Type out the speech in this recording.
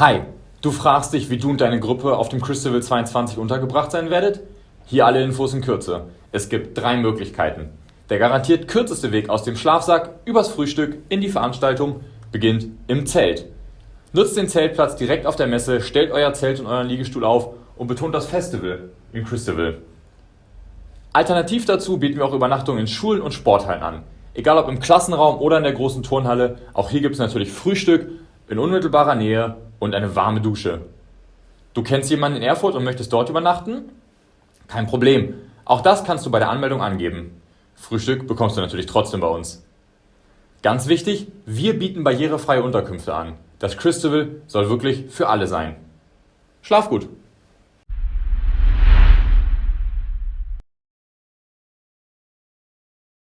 Hi, du fragst dich, wie du und deine Gruppe auf dem Christabel 22 untergebracht sein werdet? Hier alle Infos in Kürze. Es gibt drei Möglichkeiten. Der garantiert kürzeste Weg aus dem Schlafsack übers Frühstück in die Veranstaltung beginnt im Zelt. Nutzt den Zeltplatz direkt auf der Messe, stellt euer Zelt und euren Liegestuhl auf und betont das Festival im Christabel. Alternativ dazu bieten wir auch Übernachtungen in Schulen und Sporthallen an. Egal ob im Klassenraum oder in der großen Turnhalle, auch hier gibt es natürlich Frühstück in unmittelbarer Nähe und eine warme Dusche. Du kennst jemanden in Erfurt und möchtest dort übernachten? Kein Problem. Auch das kannst du bei der Anmeldung angeben. Frühstück bekommst du natürlich trotzdem bei uns. Ganz wichtig, wir bieten barrierefreie Unterkünfte an. Das Christabel soll wirklich für alle sein. Schlaf gut!